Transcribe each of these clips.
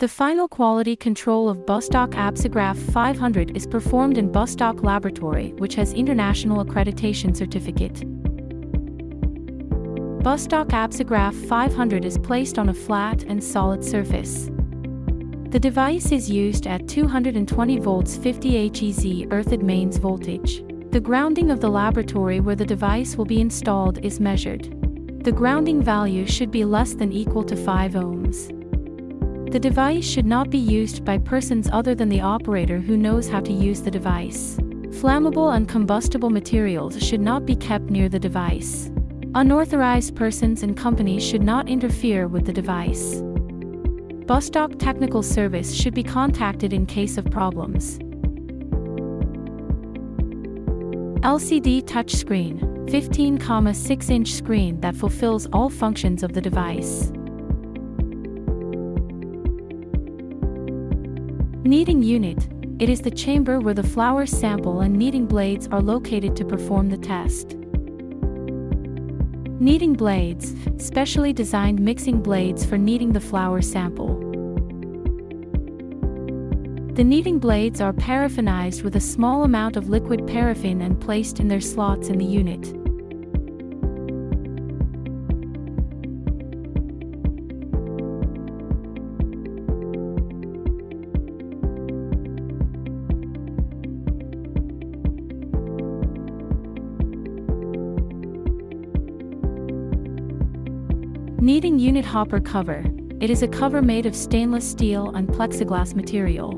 The final quality control of Bastak Absigraph 500 is performed in Bastak Laboratory, which has international accreditation certificate. Bastak Absigraph 500 is placed on a flat and solid surface. The device is used at 220 volts 50 HEZ earthed mains voltage. The grounding of the laboratory where the device will be installed is measured. The grounding value should be less than equal to 5 ohms. The device should not be used by persons other than the operator who knows how to use the device. Flammable and combustible materials should not be kept near the device. Unauthorized persons and companies should not interfere with the device. Bastak Technical Service should be contacted in case of problems. LCD touchscreen, 15,6 inch screen that fulfills all functions of the device. Kneading unit, it is the chamber where the flour sample and kneading blades are located to perform the test. Kneading blades, specially designed mixing blades for kneading the flour sample. The kneading blades are paraffinized with a small amount of liquid paraffin and placed in their slots in the unit. Kneading unit hopper cover. It is a cover made of stainless steel and plexiglass material.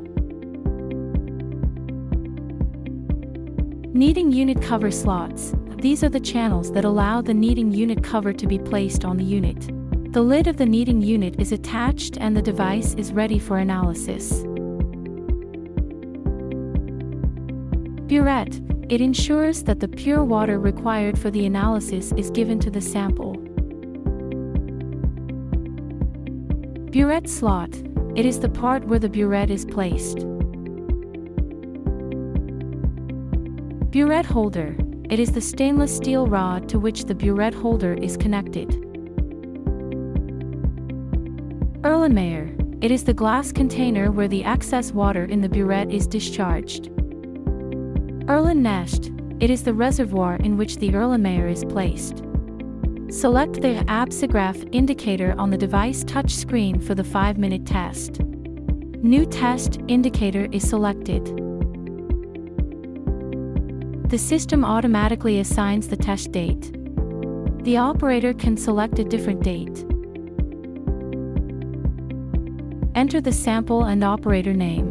Kneading unit cover slots. These are the channels that allow the kneading unit cover to be placed on the unit. The lid of the kneading unit is attached and the device is ready for analysis. Burette. It ensures that the pure water required for the analysis is given to the sample. Burette slot. It is the part where the burette is placed. Burette holder. It is the stainless steel rod to which the burette holder is connected. Erlenmeyer. It is the glass container where the excess water in the burette is discharged. Erlen It is the reservoir in which the Erlenmeyer is placed. Select the Absigraph indicator on the device touchscreen for the 5-minute test. New test indicator is selected. The system automatically assigns the test date. The operator can select a different date. Enter the sample and operator name.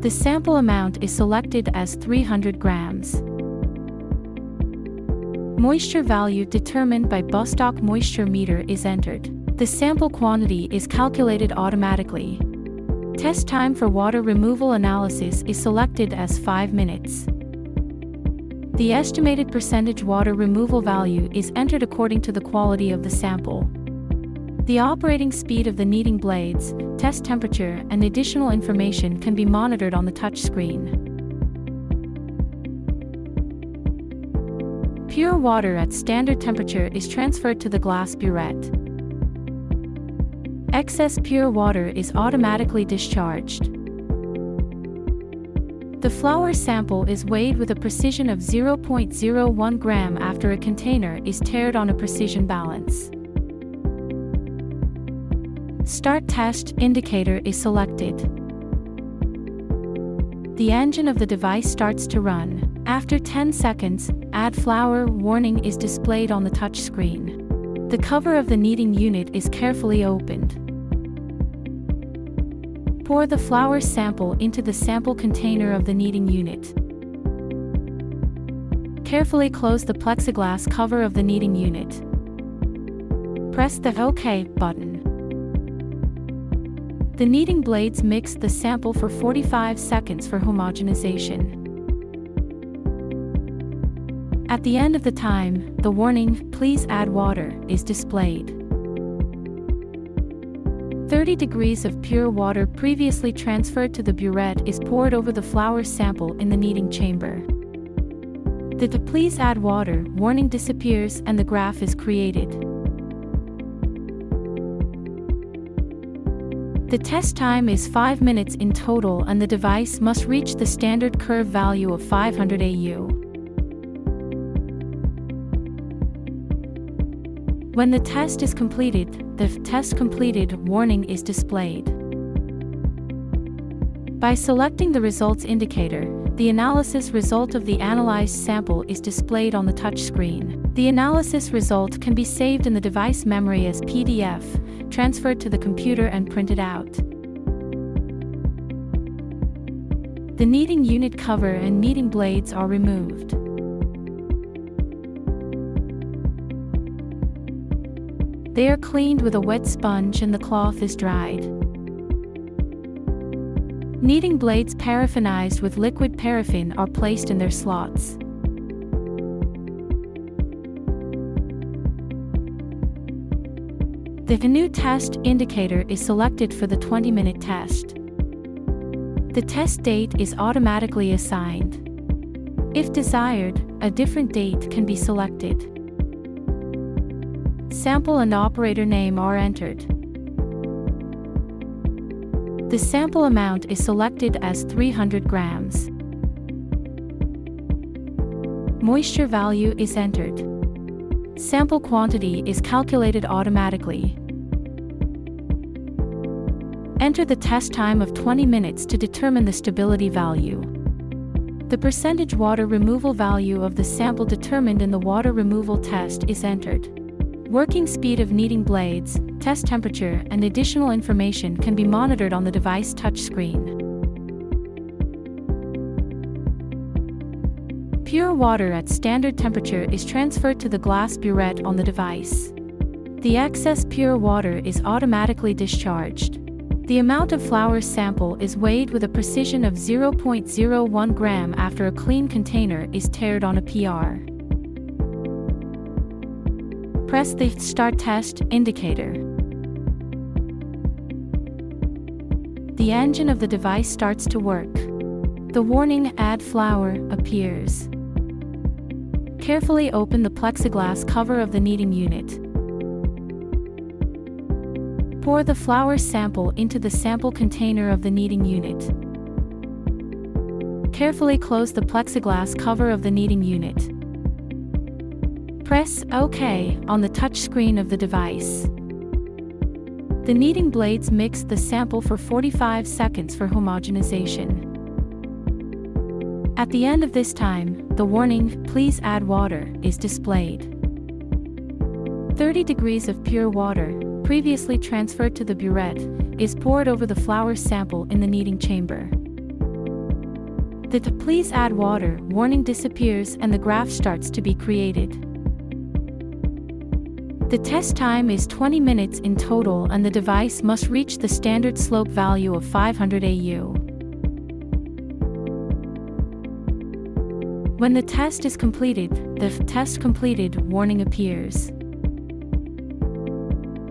The sample amount is selected as 300 grams. Moisture value determined by Bastak moisture meter is entered. The sample quantity is calculated automatically. Test time for water removal analysis is selected as 5 minutes. The estimated percentage water removal value is entered according to the quality of the sample. The operating speed of the kneading blades, test temperature and additional information can be monitored on the touch Pure water at standard temperature is transferred to the glass burette. Excess pure water is automatically discharged. The flour sample is weighed with a precision of 0.01 gram after a container is tared on a precision balance. Start test indicator is selected. The engine of the device starts to run. After 10 seconds, Add flour warning is displayed on the touchscreen. The cover of the kneading unit is carefully opened. Pour the flour sample into the sample container of the kneading unit. Carefully close the plexiglass cover of the kneading unit. Press the OK button. The kneading blades mix the sample for 45 seconds for homogenization. At the end of the time, the warning, please add water, is displayed. 30 degrees of pure water previously transferred to the burette is poured over the flour sample in the kneading chamber. The to please add water warning disappears and the graph is created. The test time is 5 minutes in total and the device must reach the standard curve value of 500 AU. When the test is completed, the test completed warning is displayed. By selecting the results indicator, the analysis result of the analyzed sample is displayed on the touchscreen. The analysis result can be saved in the device memory as PDF, transferred to the computer and printed out. The kneading unit cover and kneading blades are removed. They are cleaned with a wet sponge and the cloth is dried. Kneading blades paraffinized with liquid paraffin are placed in their slots. The new test indicator is selected for the 20-minute test. The test date is automatically assigned. If desired, a different date can be selected sample and operator name are entered. The sample amount is selected as 300 grams. Moisture value is entered. Sample quantity is calculated automatically. Enter the test time of 20 minutes to determine the stability value. The percentage water removal value of the sample determined in the water removal test is entered. Working speed of kneading blades, test temperature, and additional information can be monitored on the device touchscreen. Pure water at standard temperature is transferred to the glass burette on the device. The excess pure water is automatically discharged. The amount of flour sample is weighed with a precision of 0.01 gram after a clean container is tared on a PR. Press the Start Test indicator. The engine of the device starts to work. The warning Add Flour appears. Carefully open the plexiglass cover of the kneading unit. Pour the flour sample into the sample container of the kneading unit. Carefully close the plexiglass cover of the kneading unit. Press OK on the touchscreen of the device. The kneading blades mix the sample for 45 seconds for homogenization. At the end of this time, the warning, please add water, is displayed. 30 degrees of pure water, previously transferred to the burette, is poured over the flour sample in the kneading chamber. The please add water warning disappears and the graph starts to be created. The test time is 20 minutes in total and the device must reach the standard slope value of 500 AU. When the test is completed, the test completed warning appears.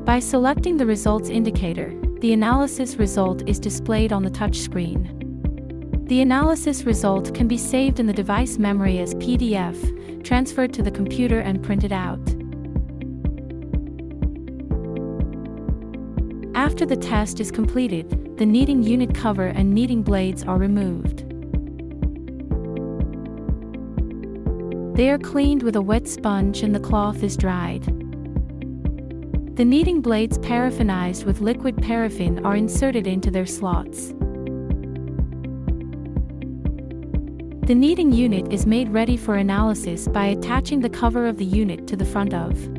By selecting the results indicator, the analysis result is displayed on the touchscreen. The analysis result can be saved in the device memory as PDF, transferred to the computer and printed out. After the test is completed, the kneading unit cover and kneading blades are removed. They are cleaned with a wet sponge and the cloth is dried. The kneading blades paraffinized with liquid paraffin are inserted into their slots. The kneading unit is made ready for analysis by attaching the cover of the unit to the front of